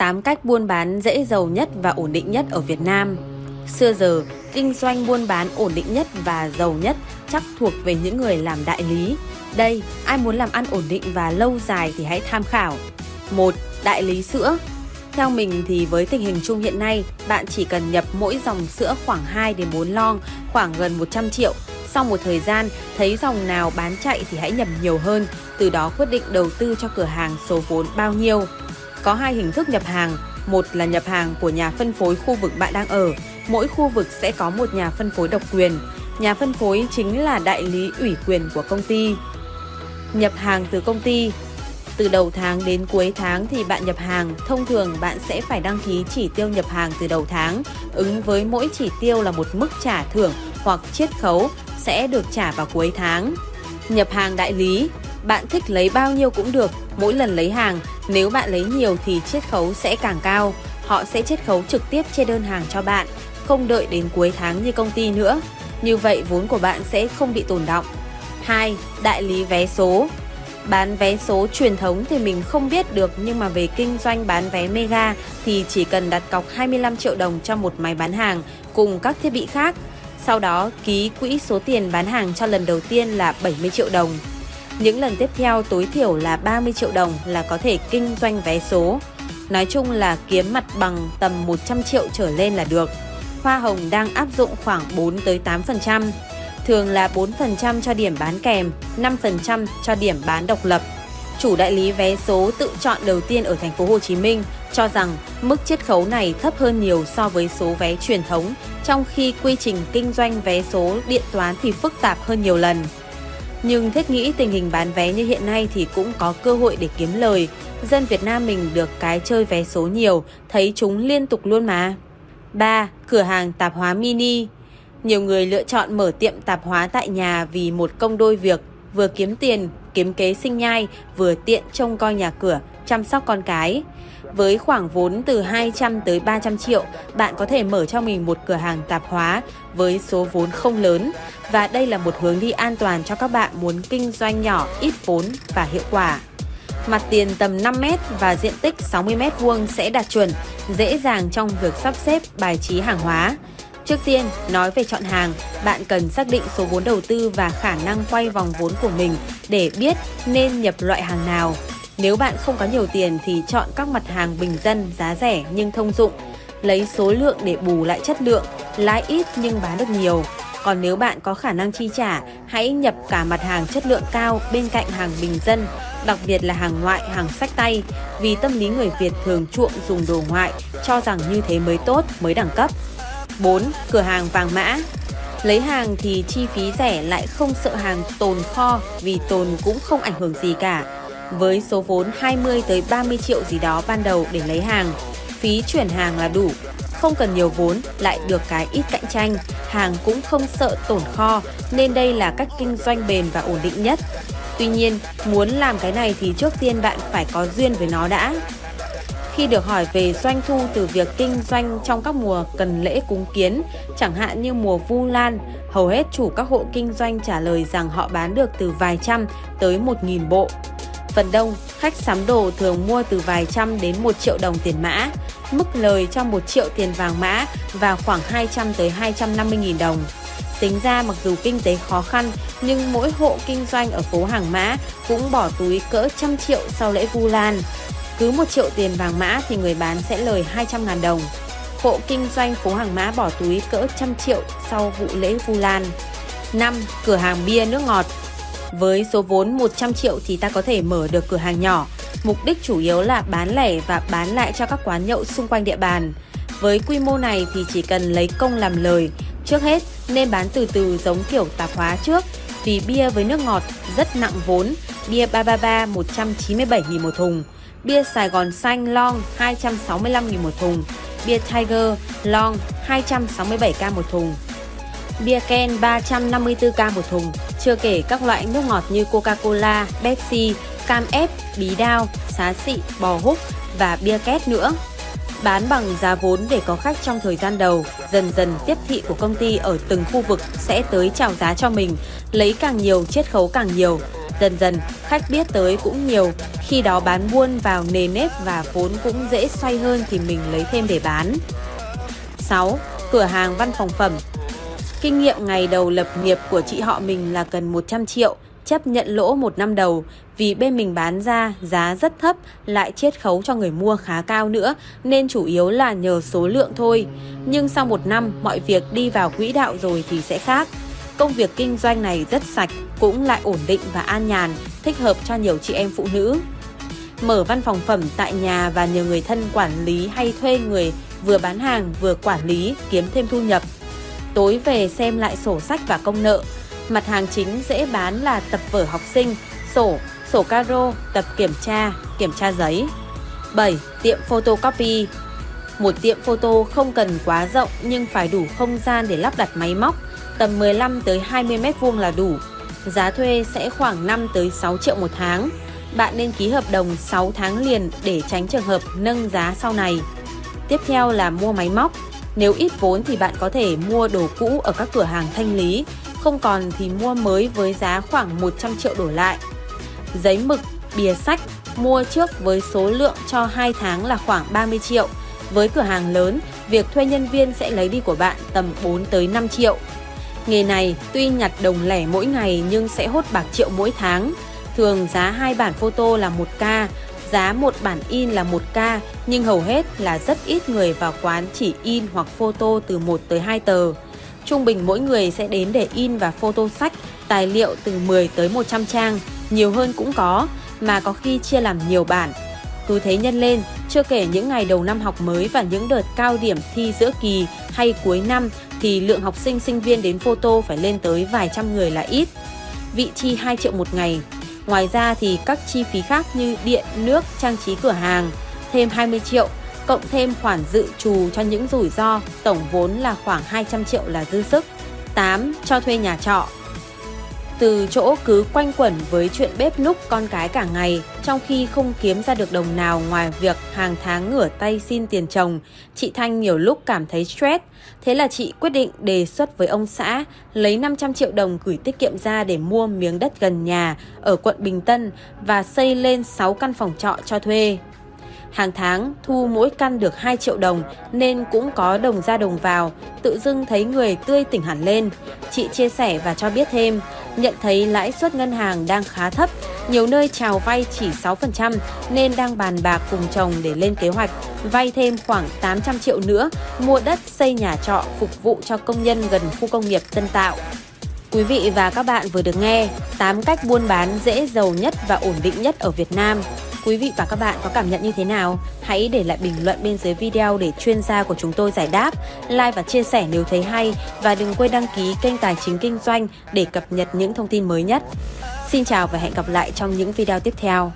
8 cách buôn bán dễ giàu nhất và ổn định nhất ở Việt Nam. Xưa giờ, kinh doanh buôn bán ổn định nhất và giàu nhất chắc thuộc về những người làm đại lý. Đây, ai muốn làm ăn ổn định và lâu dài thì hãy tham khảo. 1. Đại lý sữa theo mình thì với tình hình chung hiện nay, bạn chỉ cần nhập mỗi dòng sữa khoảng 2 đến 4 lon, khoảng gần 100 triệu. Sau một thời gian, thấy dòng nào bán chạy thì hãy nhập nhiều hơn, từ đó quyết định đầu tư cho cửa hàng số vốn bao nhiêu. Có hai hình thức nhập hàng, một là nhập hàng của nhà phân phối khu vực bạn đang ở. Mỗi khu vực sẽ có một nhà phân phối độc quyền. Nhà phân phối chính là đại lý ủy quyền của công ty. Nhập hàng từ công ty từ đầu tháng đến cuối tháng thì bạn nhập hàng, thông thường bạn sẽ phải đăng ký chỉ tiêu nhập hàng từ đầu tháng, ứng với mỗi chỉ tiêu là một mức trả thưởng hoặc chiết khấu sẽ được trả vào cuối tháng. Nhập hàng đại lý, bạn thích lấy bao nhiêu cũng được, mỗi lần lấy hàng, nếu bạn lấy nhiều thì chiết khấu sẽ càng cao. Họ sẽ chiết khấu trực tiếp trên đơn hàng cho bạn, không đợi đến cuối tháng như công ty nữa. Như vậy vốn của bạn sẽ không bị tồn động. 2. Đại lý vé số Bán vé số truyền thống thì mình không biết được nhưng mà về kinh doanh bán vé Mega thì chỉ cần đặt cọc 25 triệu đồng cho một máy bán hàng cùng các thiết bị khác. Sau đó ký quỹ số tiền bán hàng cho lần đầu tiên là 70 triệu đồng. Những lần tiếp theo tối thiểu là 30 triệu đồng là có thể kinh doanh vé số. Nói chung là kiếm mặt bằng tầm 100 triệu trở lên là được. Hoa hồng đang áp dụng khoảng 4 tới 8% thường là 4% cho điểm bán kèm, 5% cho điểm bán độc lập. Chủ đại lý vé số tự chọn đầu tiên ở thành phố Hồ Chí Minh cho rằng mức chiết khấu này thấp hơn nhiều so với số vé truyền thống, trong khi quy trình kinh doanh vé số điện toán thì phức tạp hơn nhiều lần. Nhưng thiết nghĩ tình hình bán vé như hiện nay thì cũng có cơ hội để kiếm lời. Dân Việt Nam mình được cái chơi vé số nhiều, thấy chúng liên tục luôn mà. 3. Cửa hàng tạp hóa mini nhiều người lựa chọn mở tiệm tạp hóa tại nhà vì một công đôi việc, vừa kiếm tiền, kiếm kế sinh nhai, vừa tiện trông coi nhà cửa, chăm sóc con cái. Với khoảng vốn từ 200 tới 300 triệu, bạn có thể mở cho mình một cửa hàng tạp hóa với số vốn không lớn. Và đây là một hướng đi an toàn cho các bạn muốn kinh doanh nhỏ, ít vốn và hiệu quả. Mặt tiền tầm 5m và diện tích 60m vuông sẽ đạt chuẩn, dễ dàng trong việc sắp xếp bài trí hàng hóa. Trước tiên, nói về chọn hàng, bạn cần xác định số vốn đầu tư và khả năng quay vòng vốn của mình để biết nên nhập loại hàng nào. Nếu bạn không có nhiều tiền thì chọn các mặt hàng bình dân, giá rẻ nhưng thông dụng. Lấy số lượng để bù lại chất lượng, lãi ít nhưng bán được nhiều. Còn nếu bạn có khả năng chi trả, hãy nhập cả mặt hàng chất lượng cao bên cạnh hàng bình dân, đặc biệt là hàng ngoại, hàng sách tay, vì tâm lý người Việt thường chuộng dùng đồ ngoại, cho rằng như thế mới tốt, mới đẳng cấp. 4. Cửa hàng vàng mã Lấy hàng thì chi phí rẻ lại không sợ hàng tồn kho vì tồn cũng không ảnh hưởng gì cả. Với số vốn 20 tới 30 triệu gì đó ban đầu để lấy hàng, phí chuyển hàng là đủ. Không cần nhiều vốn, lại được cái ít cạnh tranh, hàng cũng không sợ tổn kho nên đây là cách kinh doanh bền và ổn định nhất. Tuy nhiên, muốn làm cái này thì trước tiên bạn phải có duyên với nó đã. Khi được hỏi về doanh thu từ việc kinh doanh trong các mùa cần lễ cúng kiến, chẳng hạn như mùa Vu Lan, hầu hết chủ các hộ kinh doanh trả lời rằng họ bán được từ vài trăm tới một nghìn bộ. Phần đông, khách sắm đồ thường mua từ vài trăm đến một triệu đồng tiền mã, mức lời cho một triệu tiền vàng mã và khoảng 200 tới 250 nghìn đồng. Tính ra mặc dù kinh tế khó khăn, nhưng mỗi hộ kinh doanh ở phố Hàng Mã cũng bỏ túi cỡ trăm triệu sau lễ Vu Lan. Cứ 1 triệu tiền vàng mã thì người bán sẽ lời 200 ngàn đồng. Hộ kinh doanh phố hàng mã bỏ túi cỡ trăm triệu sau vụ lễ Vu Lan. 5. Cửa hàng bia nước ngọt với số vốn 100 triệu thì ta có thể mở được cửa hàng nhỏ. Mục đích chủ yếu là bán lẻ và bán lại cho các quán nhậu xung quanh địa bàn. Với quy mô này thì chỉ cần lấy công làm lời. Trước hết nên bán từ từ giống kiểu tạp hóa trước vì bia với nước ngọt rất nặng vốn. Bia 333 197.000 một thùng bia Sài Gòn xanh long 265.000 một thùng, bia Tiger long 267k một thùng, bia Ken 354k một thùng, chưa kể các loại nước ngọt như Coca-Cola, Pepsi, cam ép, bí đao, xá xị, bò húc và bia két nữa. Bán bằng giá vốn để có khách trong thời gian đầu, dần dần tiếp thị của công ty ở từng khu vực sẽ tới chào giá cho mình, lấy càng nhiều chiết khấu càng nhiều. Dần dần, khách biết tới cũng nhiều, khi đó bán buôn vào nề nếp và vốn cũng dễ xoay hơn thì mình lấy thêm để bán. 6. Cửa hàng văn phòng phẩm Kinh nghiệm ngày đầu lập nghiệp của chị họ mình là cần 100 triệu, chấp nhận lỗ một năm đầu vì bên mình bán ra giá rất thấp lại chiết khấu cho người mua khá cao nữa nên chủ yếu là nhờ số lượng thôi. Nhưng sau một năm mọi việc đi vào quỹ đạo rồi thì sẽ khác. Công việc kinh doanh này rất sạch, cũng lại ổn định và an nhàn, thích hợp cho nhiều chị em phụ nữ. Mở văn phòng phẩm tại nhà và nhờ người thân quản lý hay thuê người vừa bán hàng vừa quản lý kiếm thêm thu nhập. Tối về xem lại sổ sách và công nợ. Mặt hàng chính dễ bán là tập vở học sinh, sổ, sổ caro, tập kiểm tra, kiểm tra giấy. 7. Tiệm photocopy Một tiệm photo không cần quá rộng nhưng phải đủ không gian để lắp đặt máy móc, tầm 15 tới 20 mét vuông là đủ. Giá thuê sẽ khoảng 5 tới 6 triệu một tháng. Bạn nên ký hợp đồng 6 tháng liền để tránh trường hợp nâng giá sau này. Tiếp theo là mua máy móc. Nếu ít vốn thì bạn có thể mua đồ cũ ở các cửa hàng thanh lý, không còn thì mua mới với giá khoảng 100 triệu đổ lại. Giấy mực, bìa sách mua trước với số lượng cho 2 tháng là khoảng 30 triệu. Với cửa hàng lớn, việc thuê nhân viên sẽ lấy đi của bạn tầm 4 tới 5 triệu. Nghề này tuy nhặt đồng lẻ mỗi ngày nhưng sẽ hốt bạc triệu mỗi tháng. Thường giá hai bản photo là 1k, giá một bản in là 1k nhưng hầu hết là rất ít người vào quán chỉ in hoặc photo từ 1 tới 2 tờ. Trung bình mỗi người sẽ đến để in và photo sách, tài liệu từ 10 tới 100 trang, nhiều hơn cũng có, mà có khi chia làm nhiều bản. Cứ thế nhân lên, chưa kể những ngày đầu năm học mới và những đợt cao điểm thi giữa kỳ hay cuối năm thì lượng học sinh sinh viên đến photo phải lên tới vài trăm người là ít. Vị chi 2 triệu một ngày. Ngoài ra thì các chi phí khác như điện, nước, trang trí cửa hàng thêm 20 triệu, cộng thêm khoản dự trù cho những rủi ro, tổng vốn là khoảng 200 triệu là dư sức. 8. Cho thuê nhà trọ từ chỗ cứ quanh quẩn với chuyện bếp núc con cái cả ngày, trong khi không kiếm ra được đồng nào ngoài việc hàng tháng ngửa tay xin tiền chồng, chị Thanh nhiều lúc cảm thấy stress. Thế là chị quyết định đề xuất với ông xã lấy 500 triệu đồng gửi tiết kiệm ra để mua miếng đất gần nhà ở quận Bình Tân và xây lên 6 căn phòng trọ cho thuê. Hàng tháng thu mỗi căn được 2 triệu đồng nên cũng có đồng ra đồng vào, tự dưng thấy người tươi tỉnh hẳn lên. Chị chia sẻ và cho biết thêm, nhận thấy lãi suất ngân hàng đang khá thấp, nhiều nơi chào vay chỉ 6% nên đang bàn bạc cùng chồng để lên kế hoạch vay thêm khoảng 800 triệu nữa mua đất xây nhà trọ phục vụ cho công nhân gần khu công nghiệp Tân Tạo. Quý vị và các bạn vừa được nghe 8 cách buôn bán dễ giàu nhất và ổn định nhất ở Việt Nam. Quý vị và các bạn có cảm nhận như thế nào? Hãy để lại bình luận bên dưới video để chuyên gia của chúng tôi giải đáp, like và chia sẻ nếu thấy hay và đừng quên đăng ký kênh Tài chính Kinh doanh để cập nhật những thông tin mới nhất. Xin chào và hẹn gặp lại trong những video tiếp theo.